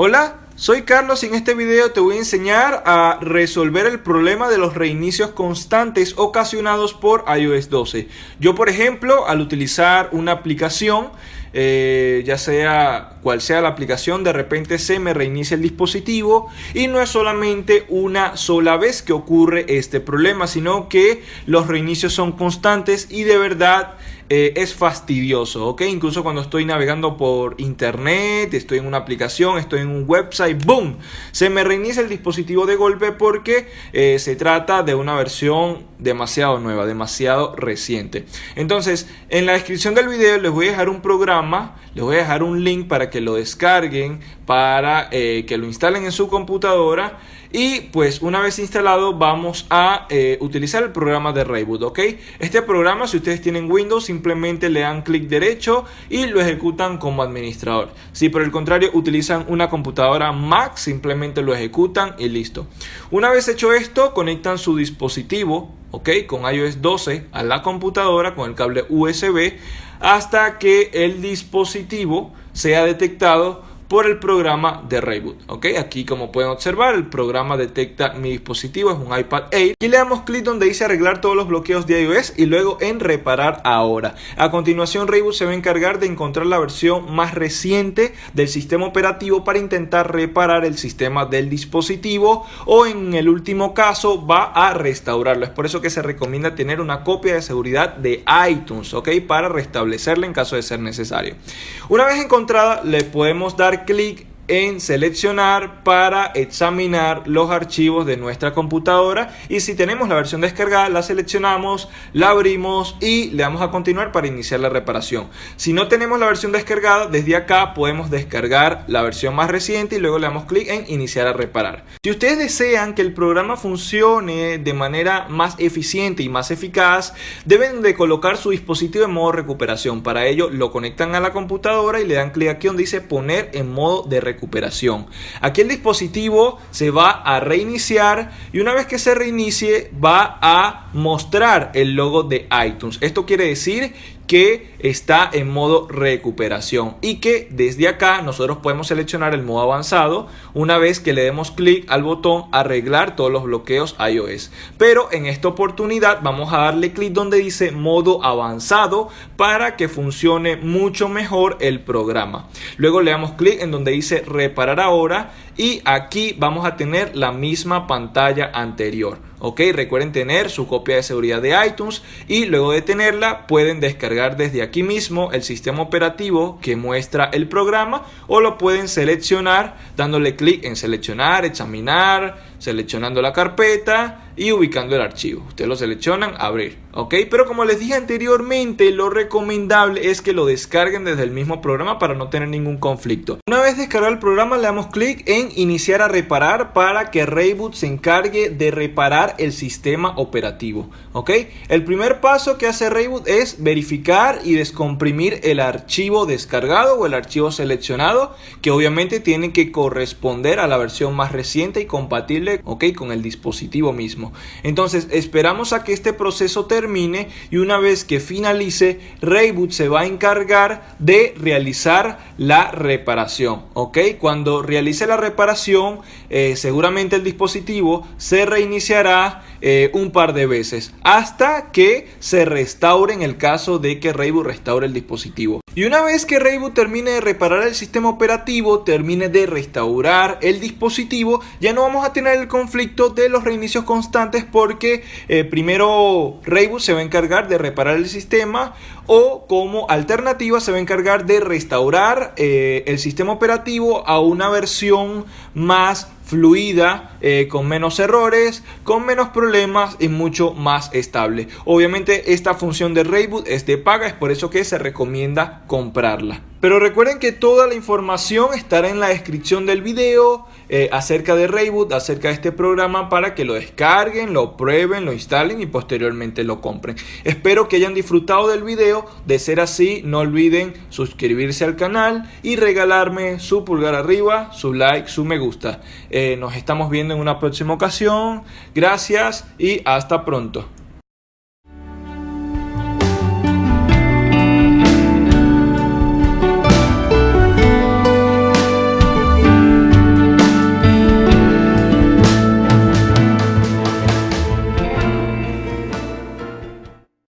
Hola, soy Carlos y en este video te voy a enseñar a resolver el problema de los reinicios constantes ocasionados por iOS 12. Yo por ejemplo al utilizar una aplicación eh, ya sea cual sea la aplicación, de repente se me reinicia el dispositivo y no es solamente una sola vez que ocurre este problema, sino que los reinicios son constantes y de verdad eh, es fastidioso, ¿ok? Incluso cuando estoy navegando por internet, estoy en una aplicación, estoy en un website, ¡boom! Se me reinicia el dispositivo de golpe porque eh, se trata de una versión demasiado nueva, demasiado reciente. Entonces, en la descripción del video les voy a dejar un programa, les voy a dejar un link para que lo descarguen, para eh, que lo instalen en su computadora y pues una vez instalado vamos a eh, utilizar el programa de Reboot, ¿ok? Este programa si ustedes tienen Windows simplemente le dan clic derecho y lo ejecutan como administrador. Si por el contrario utilizan una computadora Mac simplemente lo ejecutan y listo. Una vez hecho esto conectan su dispositivo, ¿ok? Con iOS 12 a la computadora con el cable USB hasta que el dispositivo sea detectado por el programa de Reboot. ¿ok? Aquí como pueden observar el programa detecta mi dispositivo, es un iPad Air y le damos clic donde dice arreglar todos los bloqueos de iOS y luego en reparar ahora. A continuación Reboot se va a encargar de encontrar la versión más reciente del sistema operativo para intentar reparar el sistema del dispositivo o en el último caso va a restaurarlo. Es por eso que se recomienda tener una copia de seguridad de iTunes, ¿ok? Para restablecerla en caso de ser necesario. Una vez encontrada le podemos dar clic en seleccionar para examinar los archivos de nuestra computadora y si tenemos la versión descargada la seleccionamos, la abrimos y le damos a continuar para iniciar la reparación. Si no tenemos la versión descargada, desde acá podemos descargar la versión más reciente y luego le damos clic en iniciar a reparar. Si ustedes desean que el programa funcione de manera más eficiente y más eficaz, deben de colocar su dispositivo en modo recuperación. Para ello lo conectan a la computadora y le dan clic aquí donde dice poner en modo de recuperación recuperación. Aquí el dispositivo se va a reiniciar y una vez que se reinicie va a mostrar el logo de iTunes. Esto quiere decir que está en modo recuperación y que desde acá nosotros podemos seleccionar el modo avanzado una vez que le demos clic al botón arreglar todos los bloqueos iOS. Pero en esta oportunidad vamos a darle clic donde dice modo avanzado para que funcione mucho mejor el programa. Luego le damos clic en donde dice reparar ahora y aquí vamos a tener la misma pantalla anterior ok recuerden tener su copia de seguridad de iTunes y luego de tenerla pueden descargar desde aquí mismo el sistema operativo que muestra el programa o lo pueden seleccionar dándole clic en seleccionar examinar seleccionando la carpeta y ubicando el archivo. Ustedes lo seleccionan, abrir, ¿ok? Pero como les dije anteriormente, lo recomendable es que lo descarguen desde el mismo programa para no tener ningún conflicto. Una vez descargado el programa, le damos clic en iniciar a reparar para que Rayboot se encargue de reparar el sistema operativo, ¿ok? El primer paso que hace Rayboot es verificar y descomprimir el archivo descargado o el archivo seleccionado, que obviamente tiene que corresponder a la versión más reciente y compatible, ¿ok? Con el dispositivo mismo. Entonces esperamos a que este proceso termine y una vez que finalice, Rayboot se va a encargar de realizar la reparación. ¿ok? Cuando realice la reparación, eh, seguramente el dispositivo se reiniciará eh, un par de veces hasta que se restaure en el caso de que Rayboot restaure el dispositivo. Y una vez que Rayboot termine de reparar el sistema operativo, termine de restaurar el dispositivo, ya no vamos a tener el conflicto de los reinicios constantes porque eh, primero Rayboot se va a encargar de reparar el sistema o como alternativa se va a encargar de restaurar eh, el sistema operativo a una versión más fluida, eh, con menos errores, con menos problemas y mucho más estable. Obviamente esta función de Rayboot es de paga, es por eso que se recomienda comprarla. Pero recuerden que toda la información estará en la descripción del video eh, acerca de Rayboot, acerca de este programa para que lo descarguen, lo prueben, lo instalen y posteriormente lo compren. Espero que hayan disfrutado del video. De ser así, no olviden suscribirse al canal y regalarme su pulgar arriba, su like, su me gusta. Eh, nos estamos viendo en una próxima ocasión. Gracias y hasta pronto.